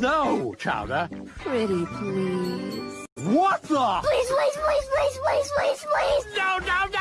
No, Chowder. Pretty please. What the? Please, please, please, please, please, please, please. No, no, no,